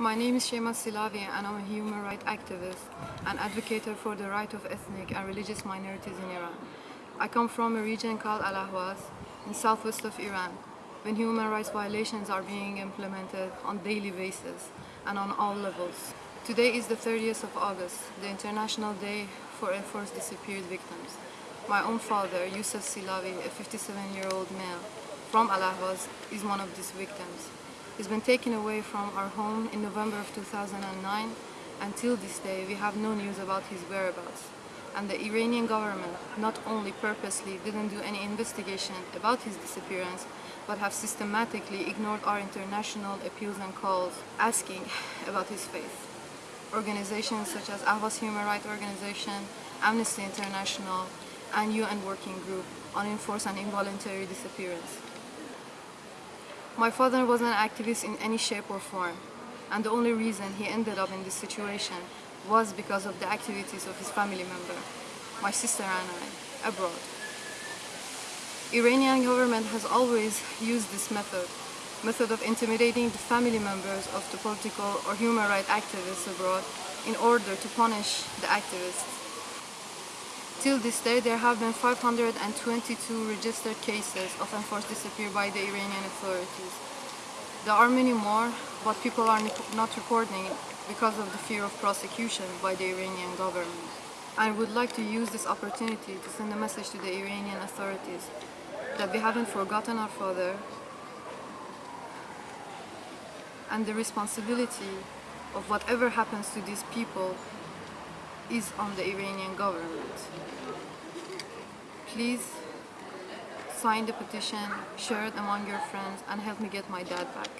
My name is Shema Silavi and I'm a human rights activist and advocate for the right of ethnic and religious minorities in Iran. I come from a region called Al Ahwaz in southwest of Iran when human rights violations are being implemented on daily basis and on all levels. Today is the 30th of August, the International Day for Enforced Disappeared Victims. My own father, Yusuf Silavi, a 57-year-old male from Al Ahwaz, is one of these victims. He's been taken away from our home in November of 2009. Until this day, we have no news about his whereabouts. And the Iranian government not only purposely didn't do any investigation about his disappearance, but have systematically ignored our international appeals and calls asking about his fate. Organizations such as Ahvaz Human Rights Organization, Amnesty International, and UN Working Group on Enforced and Involuntary Disappearance. My father was an activist in any shape or form, and the only reason he ended up in this situation was because of the activities of his family member, my sister and I, abroad. Iranian government has always used this method, method of intimidating the family members of the political or human rights activists abroad in order to punish the activists. Till this day, there have been 522 registered cases of enforced disappearance by the Iranian authorities. There are many more, but people are not reporting because of the fear of prosecution by the Iranian government. I would like to use this opportunity to send a message to the Iranian authorities that we haven't forgotten our father and the responsibility of whatever happens to these people is on the Iranian government. Please sign the petition, share it among your friends and help me get my dad back.